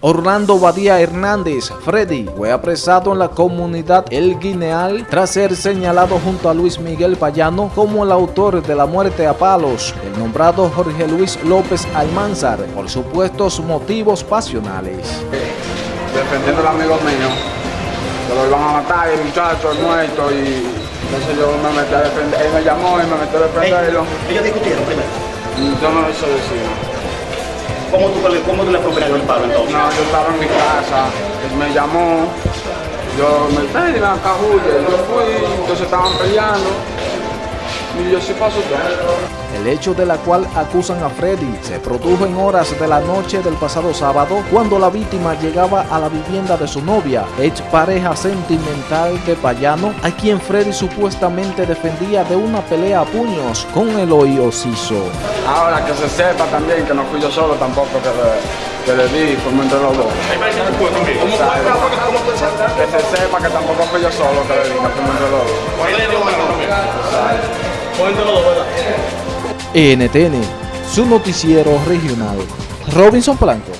Orlando Badía Hernández, Freddy, fue apresado en la comunidad El Guineal tras ser señalado junto a Luis Miguel Payano como el autor de la muerte a palos del nombrado Jorge Luis López Almanzar por supuestos motivos pasionales. Defendiendo al amigo mío, que lo iban a matar, el muchacho, el muerto, y entonces yo me metí a defender, él me llamó y me metí a defenderlo. ¿Ellos discutieron primero? Yo no lo hice decir. ¿Cómo tú, cómo tú le pegando el palo entonces? No, yo estaba en mi casa, él me llamó, yo me pedí la cajulla, yo fui, entonces estaban peleando, El hecho de la cual acusan a Freddy se produjo en horas de la noche del pasado sábado cuando la víctima llegaba a la vivienda de su novia, ex pareja sentimental de Payano, a quien Freddy supuestamente defendía de una pelea a puños con el Siso. Ahora que se sepa también que no fui yo solo tampoco que le, que le di, fuimos entre los dos. Que se sepa que tampoco fui yo solo que le di, que fuimos entre los dos. NTN, su noticiero regional. Robinson Blanco.